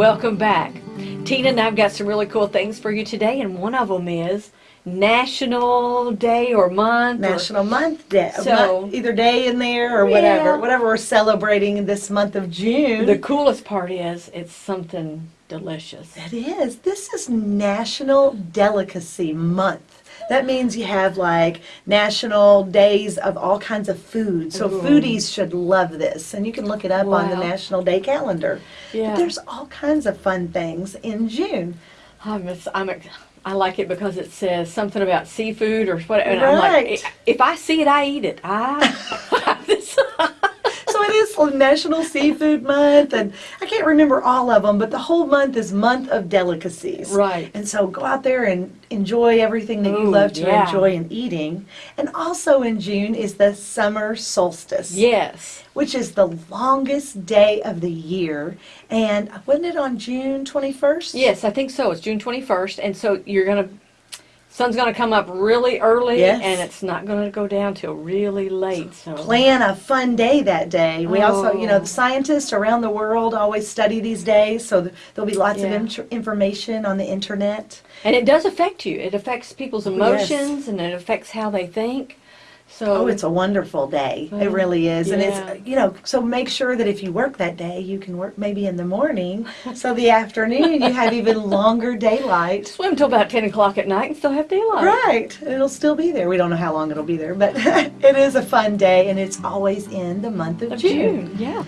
Welcome back. Tina and I've got some really cool things for you today, and one of them is National Day or Month. or- National Month Day. Uh, so- month- either day in there or whatever. Whatever we're celebrating this month of June. the coolest part is it's something delicious. it is. This is National Delicacy Month. That means you have like national days of all kinds of food. So Ooh. foodies should love this. And you can look it up on the National Day calendar. Yeah. But there's all kinds of fun things in June. I'm, ex- I'm, ex- I like it because it says something about seafood or whatever. And I'm like, Right. If I see it, I eat it. I. So it is National Seafood Month, and I can't remember all of them, but the whole month is Month of Delicacies. Right. And so go out there and enjoy everything that you love to yeah. enjoy in eating. And also in June is the summer solstice, yes. which is the longest day of the year. And wasn't it on June 21st? Yes, I think so. It's June 21st, and so you're gonna. Sun's gonna come up really early, Yes. and it's not gonna go down till really late. So plan a fun day that day. We also, you know, Oh. the scientists around the world always study these days, so th- there'll be lots Yeah. of information on the internet. And it does affect you. It affects people's oh, yes. emotions and it affects how they think. So Oh, it's a wonderful day. It oh, really is. And it's, you know, so make sure that if you work that day, you can work maybe in the morning. So the afternoon, you have even longer daylight. swim till about ten o'clock at night and still have daylight. Right. It'll still be there. We don't know how long it'll be there, but it is a fun day and it's always in the month of Of June. June, yeah.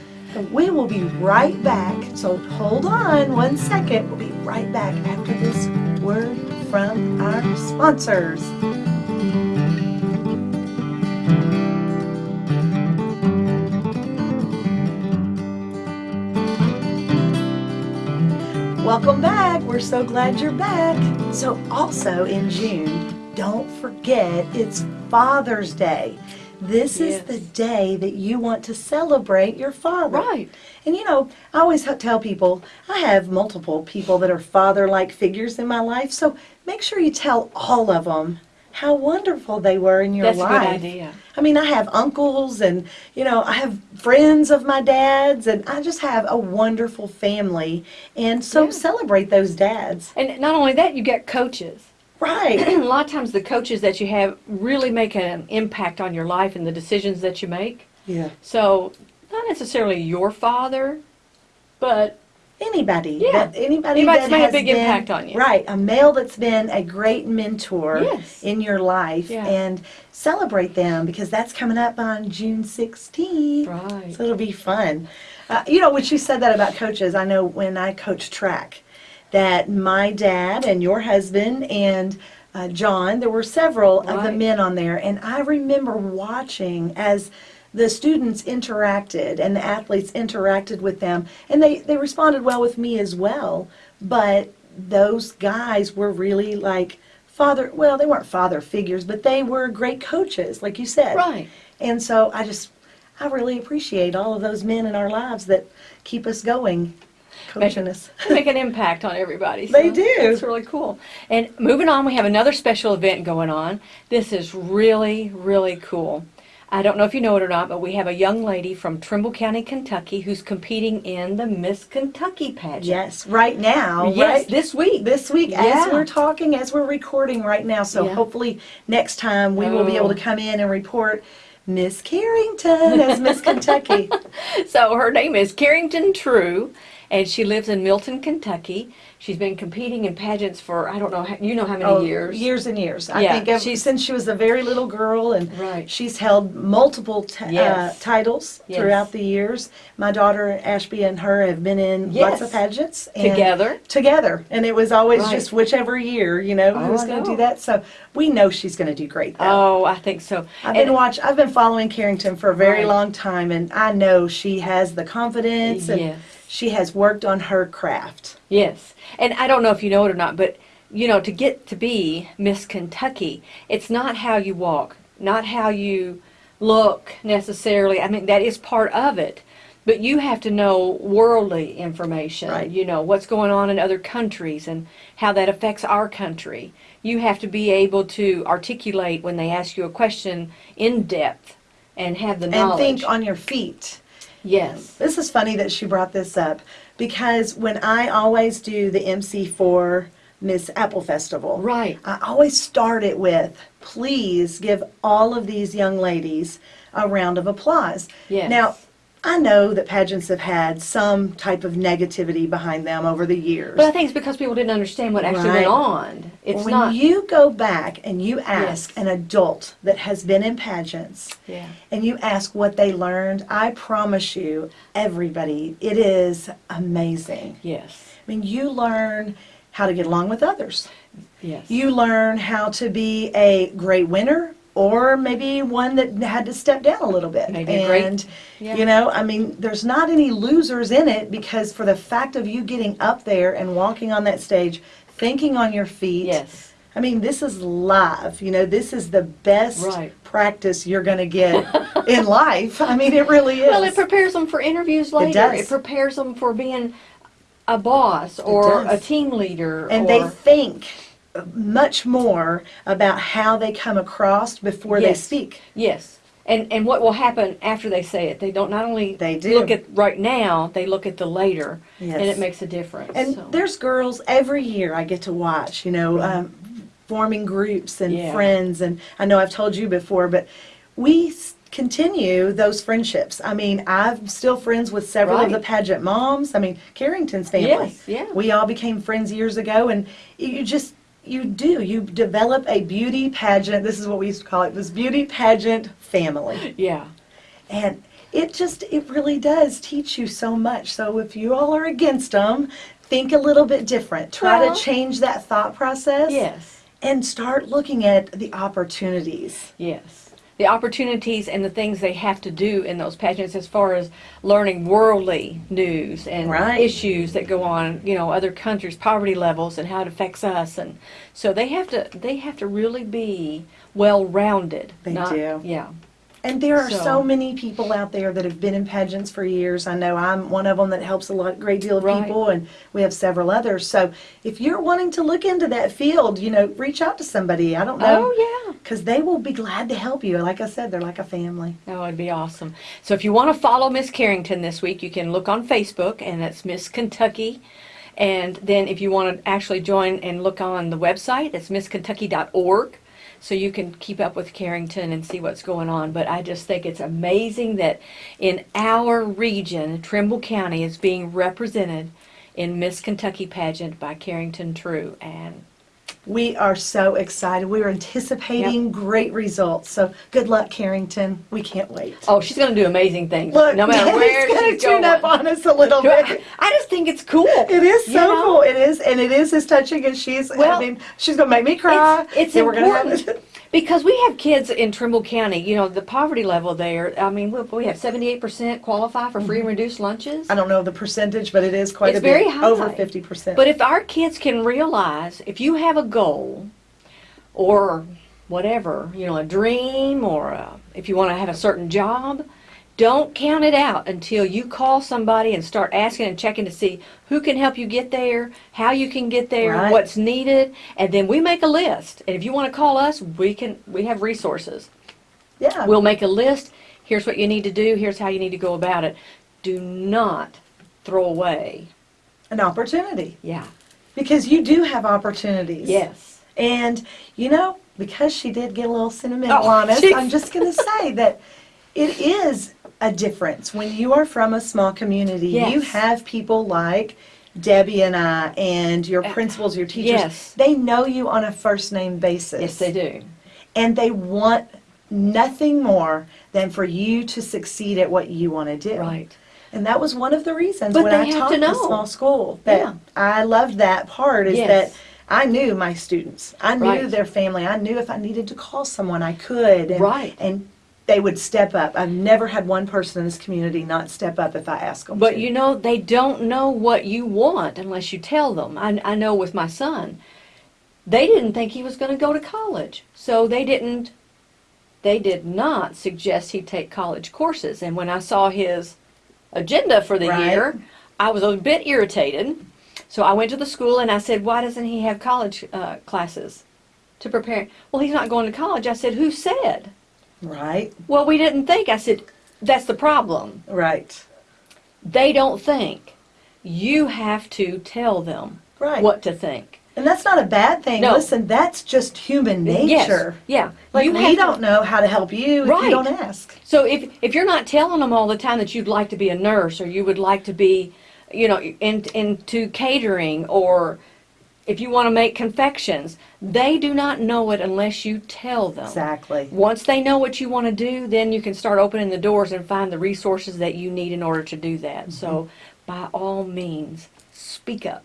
We will be right back. So hold on one second. We'll be right back after this word from our sponsors. Welcome back. We're so glad you're back. So, also in June, don't forget it's Father's Day. This is the day that you want to celebrate your father. Right. And you know, I always tell people I have multiple people that are father like figures in my life, so make sure you tell all of them how wonderful they were in your That's a life. good idea. I mean, I have uncles and, you know, I have friends of my dad's, and I just have a wonderful family. And so Yeah. celebrate those dads. And not only that, you get coaches. Right. a lot of times the coaches that you have really make an impact on your life and the decisions that you make. yeah. So not necessarily your father, but Anybody. Yeah. That, anybody Anybody's that made a big been- impact on you. Right. A male that's been a great mentor Yes. in your life. Yeah. And celebrate them because that's coming up on June 16th. Right. So it'll be fun. Uh, you know, when she said that about coaches, I know when I coached track, that my dad and your husband and uh, John, there were several of the men on there, and I remember watching as the students interacted and the athletes interacted with them, and they, they responded well with me as well. But those guys were really like father, well, they weren't father figures, but they were great coaches, like you said. Right. And so I just, I really appreciate all of those men in our lives that keep us going, coaching us. Make an impact on everybody. They do. It's really cool. And moving on, we have another special event going on. This is really, really cool. I don't know if you know it or not, but we have a young lady from Trimble County, Kentucky, who's competing in the Miss Kentucky pageant. Yes, right now, Yes, right? this week. This week, Yeah. as we're talking, as we're recording right now, so Yeah. hopefully next time we will be able to Oh. come in and report Miss Carrington as Miss Kentucky. So her name is Carrington True, and she lives in Milton, Kentucky. She's been competing in pageants for I don't know, you know how many Oh, years? Years and years. I Yeah, think ever, she's- since she was a very little girl, and Right. she's held multiple t- Yes. uh, titles Yes. throughout the years. My daughter Ashby and her have been in lots of pageants and Together. Together, and it was always Right. just whichever year, you know, Oh, who's going to do that. So we know she's going to do great. Though. Oh, I think so. I've And- been watch. I've been following Carrington for a very Right. long time, and I know she has the confidence and Yes. She has worked on her craft. Yes. And I don't know if you know it or not, but you know, to get to be Miss Kentucky, it's not how you walk, not how you look necessarily. I mean, that is part of it. But you have to know worldly information, Right. you know, what's going on in other countries and how that affects our country. You have to be able to articulate when they ask you a question in depth and have the knowledge. And think on your feet. Yes. This is funny that she brought this up because when I always do the MC for Miss Apple Festival, Right. I always start it with, please give all of these young ladies a round of applause. Yes. Now, I know that pageants have had some type of negativity behind them over the years. But I think it's because people didn't understand what actually Right. went on. It's when not. you go back and you ask Yes. an adult that has been in pageants yeah. and you ask what they learned, I promise you, everybody, it is amazing. Yes. I mean, you learn how to get along with others. Yes. You learn how to be a great winner or maybe one that had to step down a little bit. Maybe and yeah. you know, I mean, there's not any losers in it because for the fact of you getting up there and walking on that stage, thinking on your feet. Yes. I mean, this is live. You know, this is the best Right. practice you're going to get in life. I mean, it really is. Well, it prepares them for interviews later. does. prepares them for being a boss or a team leader. and or, they think much more about how they come across before they speak. Yes. And and what will happen after they say it? They don't not only They do. look at right now, they look at the later, Yes. and it makes a difference. And so. there's girls every year I get to watch, you know, um, forming groups and Yeah. friends. And I know I've told you before, but we continue those friendships. I mean, I'm still friends with several of the pageant moms. I mean, Carrington's family. Yes, yeah. We all became friends years ago, and you just. You do. You develop a beauty pageant. This is what we used to call it this beauty pageant family. yeah. And it just, it really does teach you so much. So if you all are against them, think a little bit different. Try Well- to change that thought process. Yes. And start looking at the opportunities. Yes. The opportunities and the things they have to do in those pageants as far as learning worldly news and Right. issues that go on, you know, other countries, poverty levels and how it affects us and so they have to they have to really be well rounded. They do. Yeah. And there are so, So- many people out there that have been in pageants for years. I know I'm one of them that helps a lot, great deal of Right. people, and we have several others. So if you're wanting to look into that field, you know, reach out to somebody. I don't know. Oh yeah. Because they will be glad to help you. Like I said, they're like a family. Oh, it'd be awesome. So if you want to follow Miss Carrington this week, you can look on Facebook, and it's Miss Kentucky. And then if you want to actually join and look on the website, it's misskentucky.org. So you can keep up with Carrington and see what's going on. But I just think it's amazing that in our region, Trimble County is being represented in Miss Kentucky pageant by Carrington True. And We are so excited. We're anticipating great results. So good luck, Carrington. We can't wait. oh, she's going to do amazing things. Look, no matter where he's gonna she's tune going. up on us a little bit. I just think it's cool. It is so You know? cool. It is, and it is as touching as she's. Well, I mean, she's gonna make me cry. It's, it's then we're gonna important have- because we have kids in Trimble County. You know, the poverty level there. I mean, we, we have seventy-eight percent qualify for free and mm-hmm. reduced lunches. I don't know the percentage, but it is quite It's a bit. very high. Over fifty percent. But if our kids can realize, if you have a goal, or whatever, you know, a dream, or a, if you want to have a certain job, don't count it out until you call somebody and start asking and checking to see who can help you get there, how you can get there, Right. what's needed, and then we make a list. And if you want to call us, we can. We have resources. yeah, We'll make a list. Here's what you need to do. Here's how you need to go about it. Do not throw away. an opportunity Yeah. because you do have opportunities. Yes. And you know, because she did get a little sentimental Oh, on us. I'm just going to say that it is a difference when you are from a small community. You have people like Debbie and I, and your uh, principals, your teachers. yes. They know you on a first name basis. Yes, they do. And they want nothing more than for you to succeed at what you want to do. Right. And that was one of the reasons But when I taught know. small school that Yeah. I loved that part is Yes. that I knew my students. I knew Right. their family. I knew if I needed to call someone, I could. And, Right. And they would step up. I've never had one person in this community not step up if I ask them But to. you know, they don't know what you want unless you tell them. I, I know with my son, they didn't think he was going to go to college. So they didn't, they did not suggest he take college courses. And when I saw his agenda for the Right. year, I was a bit irritated. So I went to the school and I said, why doesn't he have college uh, classes to prepare? Well, he's not going to college. I said, who said? Right. Well, we didn't think. I said, that's the problem. Right. they don't think. You have to tell them Right. what to think. And that's not a bad thing. No. Listen, that's just human nature. Yes, yeah. Like you we to- don't know how to help you if Right. you don't ask. So if if you're not telling them all the time that you'd like to be a nurse or you would like to be, you know, in, into catering or if you want to make confections, they do not know it unless you tell them. Exactly. Once they know what you want to do, then you can start opening the doors and find the resources that you need in order to do that. Mm-hmm. So by all means, speak up.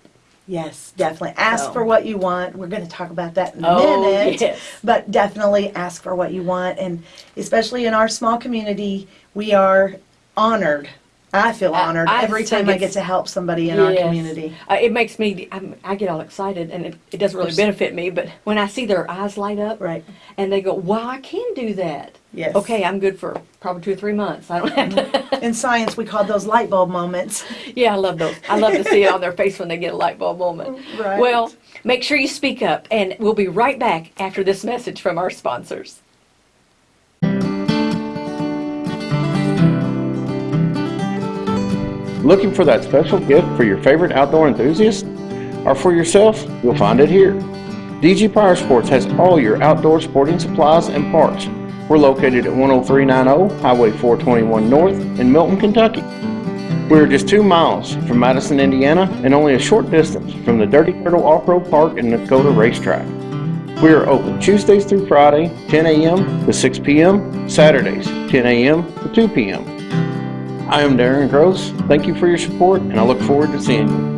Yes, definitely. Ask So- for what you want. We're going to talk about that in a Oh, minute. yes. But definitely ask for what you want. And especially in our small community, we are honored. I feel I- honored I every think time I it's- get to help somebody in our Yes. community. Uh, it makes me, I'm, I get all excited, and it, it doesn't really benefit me, but when I see their eyes light up, Right. and they go, "Wow, I can do that." Yes. Okay, I'm good for probably two or three months. I don't have to. In science, we call those light bulb moments. yeah, I love those. I love to see it on their face when they get a light bulb moment. Right. Well, make sure you speak up, and we'll be right back after this message from our sponsors. Looking for that special gift for your favorite outdoor enthusiast? Or for yourself? You'll find it here. DG Power Sports has all your outdoor sporting supplies and parts. We're located at 10390 Highway 421 North in Milton, Kentucky. We're just two miles from Madison, Indiana, and only a short distance from the Dirty Turtle Off-Road Park and Dakota Racetrack. We are open Tuesdays through Friday, 10 a.m. to 6 p.m., Saturdays, 10 a.m. to 2 p.m. I am Darren Gross. Thank you for your support, and I look forward to seeing you.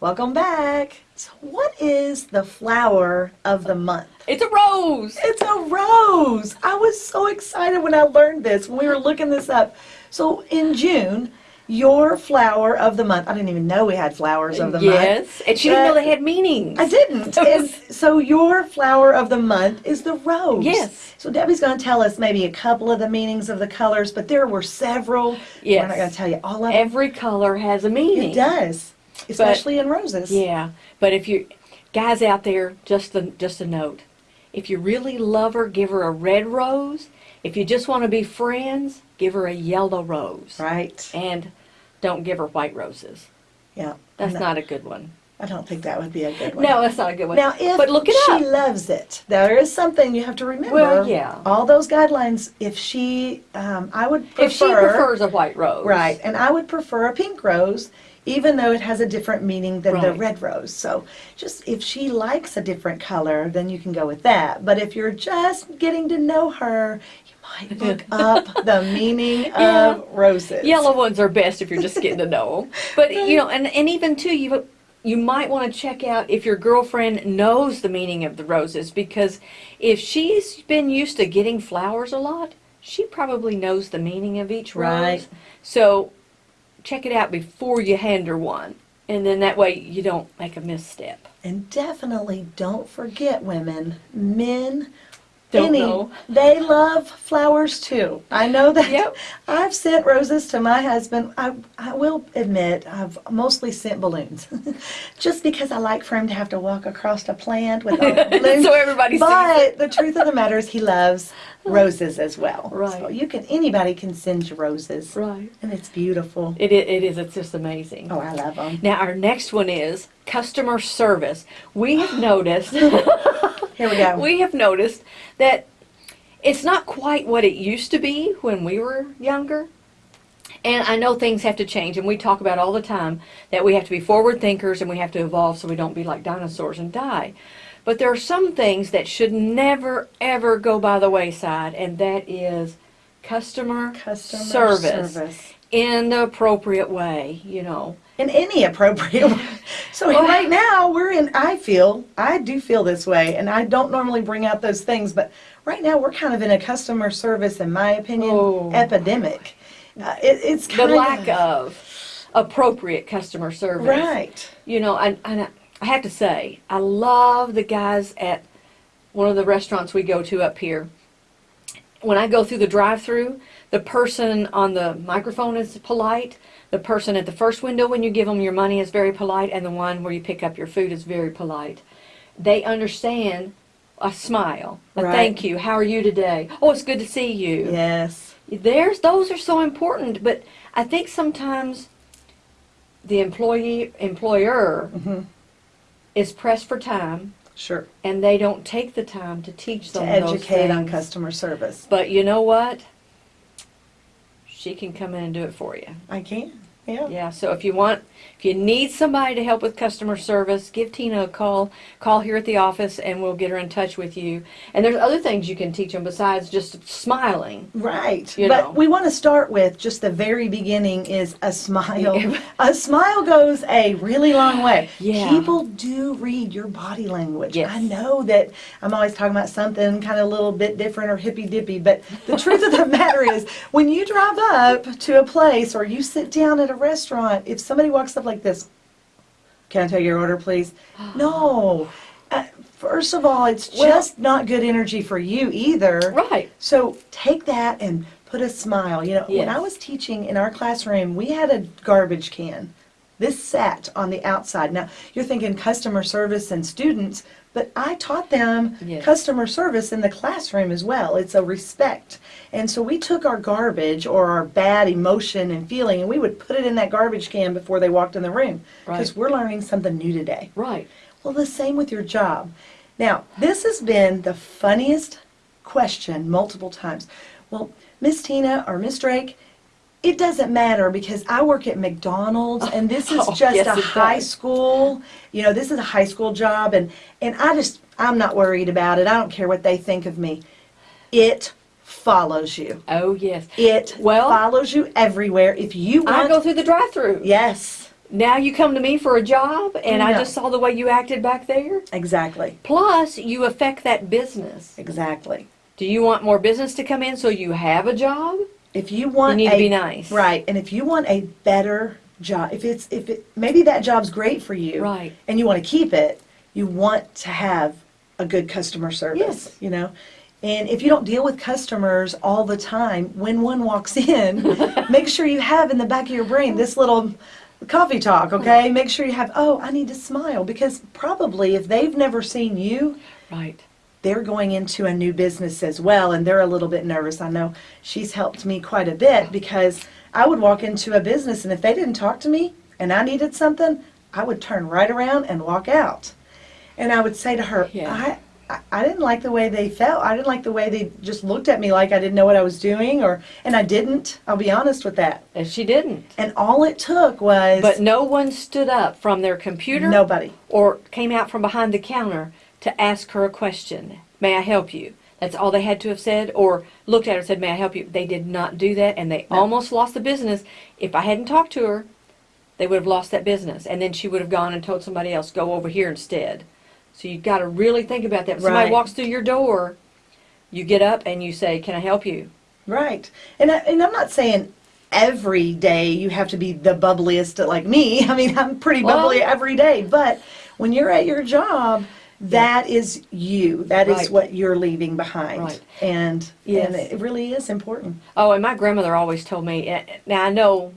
Welcome back. So, what is the flower of the month? It's a rose. It's a rose. I was so excited when I learned this, when we were looking this up. So, in June, your flower of the month, I didn't even know we had flowers of the month. yes, and she didn't know they had meanings. I didn't. And so your flower of the month is the rose. Yes. So Debbie's going to tell us maybe a couple of the meanings of the colors, but there were several. We're Yes. not going to tell you all of them. Every color has a meaning. It does, especially in roses. Yeah, but if you guys out there, just a, just a note. If you really love her, give her a red rose. If you just want to be friends, give her a yellow rose. Right. And don't give her white roses. Yeah. That's No, not a good one. I don't think that would be a good one. No, that's not a good one. Now, if but look it she up. loves it, there is something you have to remember. Well, yeah. All those guidelines. If she, um, I would prefer. if she prefers a white rose. Right, and I would prefer a pink rose, even though it has a different meaning than the Right. red rose. So, just if she likes a different color, then you can go with that. But if you're just getting to know her, you might look up the meaning Yeah. of roses. Yellow ones are best if you're just getting to know them. But you know, and, and even too, you you might want to check out if your girlfriend knows the meaning of the roses because if she's been used to getting flowers a lot, she probably knows the meaning of each rose. Right. So check it out before you hand her one, and then that way you don't make a misstep. And definitely don't forget, women, men. Don't any, know. They love flowers too. I know that. Yep. I've sent roses to my husband. I, I will admit, I've mostly sent balloons. Just because I like for him to have to walk across a plant with all the balloons. So everybody But the truth of the matter is he loves roses as well. Right. So you can, anybody can send you roses. Right. And it's beautiful. It it is. It's just amazing. Oh, I love them. Now our next one is customer service. We have noticed. Here we go. we have noticed that it's not quite what it used to be when we were younger. And I know things have to change, and we talk about all the time that we have to be forward thinkers and we have to evolve so we don't be like dinosaurs and die. But there are some things that should never, ever go by the wayside, and that is customer, Customer service, service. in the appropriate way, you know. In any appropriate way. So right now we're in. I feel I do feel this way, and I don't normally bring out those things, but right now we're kind of in a customer service, in my opinion, Oh. epidemic. Uh, it, it's The lack of appropriate customer service. right. You know, and, and I have to say, I love the guys at one of the restaurants we go to up here. When I go through the drive-through, the person on the microphone is polite. The person at the first window when you give them your money is very polite, and the one where you pick up your food is very polite. They understand a smile, a Right. thank you, how are you today? Oh, it's good to see you. Yes. There's those are so important, but I think sometimes the employee employer hmm is pressed for time Sure. and they don't take the time to teach To them those educate on customer service. But you know what? She can come in and do it for you. I can. Yeah. Yeah, so if you want, if you need somebody to help with customer service, give Tina a call. Call here at the office and we'll get her in touch with you. And there's other things you can teach them besides just smiling. Right. You but know. we want to start with just the very beginning is a smile. a smile goes a really long way. Yeah. People do read your body language. Yes. I know that I'm always talking about something kind of a little bit different or hippy dippy, but the truth of the matter is when you drive up to a place or you sit down at a restaurant, if somebody walks up like this, can I take your order, please? No. Uh, first of all, it's Well- just not good energy for you either. Right. So take that and put a smile. You know, when I was teaching in our classroom, we had a garbage can. This sat on the outside. Now, you're thinking customer service and students, but I taught them Yes. customer service in the classroom as well. It's a respect. And so we took our garbage or our bad emotion and feeling and we would put it in that garbage can before they walked in the room. Because Right. we're learning something new today. Right. Well, the same with your job. Now, this has been the funniest question multiple times. Well, Miss Tina or Miss Drake, it doesn't matter because I work at McDonald's oh, and this is Oh, just yes, a high does. school. You know, this is a high school job and and I just I'm not worried about it. I don't care what they think of me. It follows you. Oh yes. It Well- follows you everywhere. If you I want go through the drive-through. Yes, Now you come to me for a job, and I just saw the way you acted back there. exactly. Plus, you affect that business. Exactly. Do you want more business to come in so you have a job? If you want You need a, to be nice. Right. And if you want a better job, if it's if it maybe that job's great for you Right. and you want to keep it, you want to have a good customer service, Yes. you know? And if you don't deal with customers all the time, when one walks in, make sure you have in the back of your brain this little coffee talk, okay? Make sure you have, oh, I need to smile because probably if they've never seen you, Right. They're going into a new business as well and they're a little bit nervous. I know she's helped me quite a bit because I would walk into a business and if they didn't talk to me and I needed something, I would turn right around and walk out. And I would say to her, Yeah. I, I, I didn't like the way they felt. I didn't like the way they just looked at me like I didn't know what I was doing or and I didn't. I'll be honest with that. And she didn't. And all it took was But no one stood up from their computer nobody. or came out from behind the counter to ask her a question. May I help you? That's all they had to have said, or looked at her and said, May I help you? They did not do that, and they No. almost lost the business. If I hadn't talked to her, they would have lost that business, and then she would have gone and told somebody else, Go over here instead. So you've got to really think about that. If somebody walks through your door, you get up and you say, Can I help you? Right. And, I, and I'm not saying every day you have to be the bubbliest like me. I mean, I'm pretty Well- bubbly every day. But when you're at your job, that is you. That is Right. what you're leaving behind. Right. And, Yes. and it really is important. Oh, and my grandmother always told me. Now I know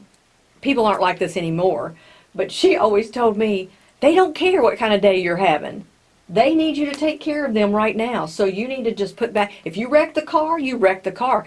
people aren't like this anymore, but she always told me they don't care what kind of day you're having. They need you to take care of them right now. So you need to just put back. If you wreck the car, you wreck the car.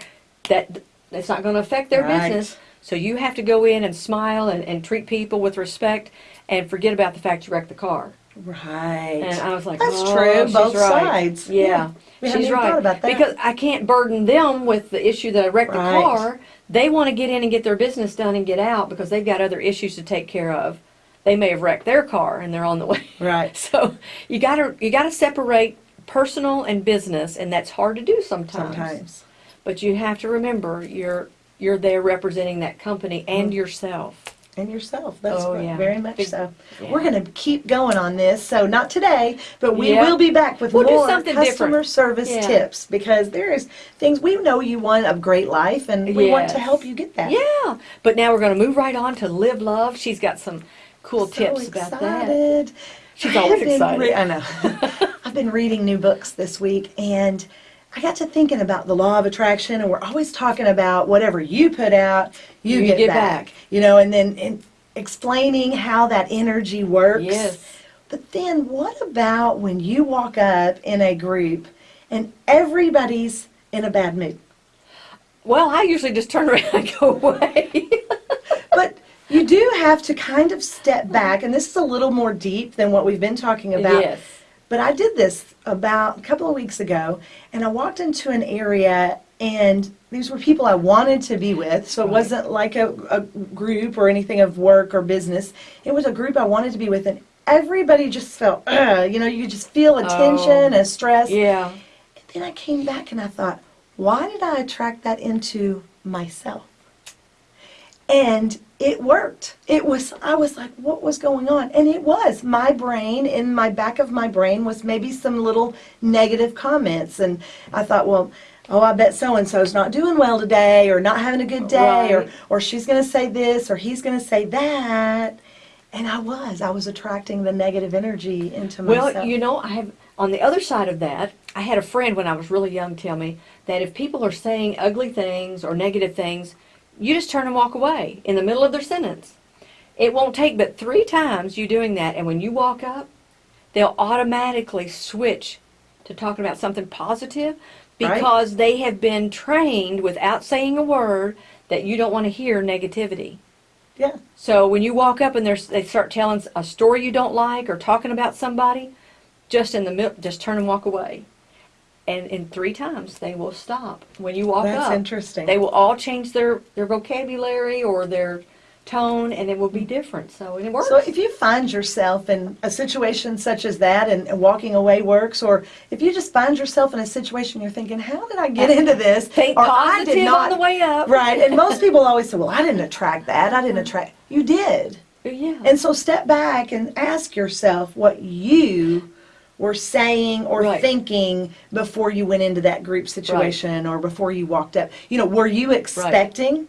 That that's not going to affect their Right. business. So you have to go in and smile and, and treat people with respect and forget about the fact you wrecked the car. Right. And I was like, That's oh, true, she's both right. sides. Yeah, Yeah. We she's even right. about that. Because I can't burden them with the issue that I wrecked the car. They want to get in and get their business done and get out because they've got other issues to take care of. They may have wrecked their car and they're on the way. Right. So you got to you got to separate personal and business, and that's hard to do sometimes. Sometimes. But you have to remember you're you're there representing that company and Mm-hmm. yourself. And yourself. That's Oh, yeah. very much so. yeah. We're going to keep going on this. So not today, but we Yeah. will be back with We'll more customer different. service tips because there is things we know you want a great life and we want to help you get that. Yeah, but now we're going to move right on to live love. She's got some cool so tips about that. excited. She's always excited. I know. I've been reading new books this week and I got to thinking about the law of attraction and we're always talking about whatever you put out, you, You get, get back. back. You know, and then and explaining how that energy works. Yes. But then what about when you walk up in a group and everybody's in a bad mood? Well, I usually just turn around and go away. But you do have to kind of step back, and this is a little more deep than what we've been talking about. yes. But I did this about a couple of weeks ago, and I walked into an area, and these were people I wanted to be with. So it wasn't like a, a group or anything of work or business. It was a group I wanted to be with, and everybody just felt, Ugh, you know, you just feel a oh. tension, Oh. a stress. Yeah. And then I came back and I thought, why did I attract that into myself? And it worked. It was, I was like, what was going on? And it was. My brain, in my back of my brain, was maybe some little negative comments. And I thought, well, oh, I bet so and so's not doing well today, or not having a good day, or, or she's going to say this, or he's going to say that. And I was. I was attracting the negative energy into myself. Well, you know, I have on the other side of that, I had a friend when I was really young tell me that if people are saying ugly things or negative things, you just turn and walk away in the middle of their sentence. It won't take but three times you doing that, and when you walk up, they'll automatically switch to talking about something positive Right. because they have been trained without saying a word that you don't want to hear negativity. yeah. So when you walk up and they start telling a story you don't like or talking about somebody, just in the middle, just turn and walk away. And in three times they will stop. When you walk That's up, interesting. they will all change their their vocabulary or their tone, and it will be different. So and it works. So if you find yourself in a situation such as that and, and walking away works, or if you just find yourself in a situation you're thinking, how did I get into this? Think or I positive did not. on the way up. Right, and most people always say, well, I didn't attract that. I didn't mm-hmm. attract. You did. Yeah. And so step back and ask yourself what you were saying or Right. thinking before you went into that group situation or before you walked up. You know, were you expecting?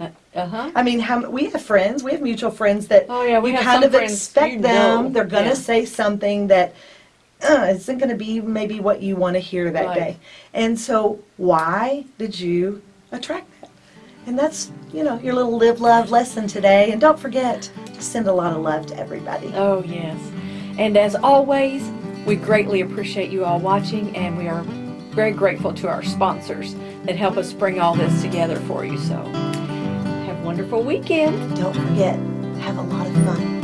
uh huh. I mean, how, we have friends, we have mutual friends that Oh, yeah, we you kind of expect them. know, They're going to yeah. say something that uh, isn't going to be maybe what you want to hear that Right. day. And so, why did you attract that? And that's, you know, your little live love lesson today. And don't forget to send a lot of love to everybody. Oh yes. And as always, we greatly appreciate you all watching, and we are very grateful to our sponsors that help us bring all this together for you. So have a wonderful weekend. Don't forget, have a lot of fun.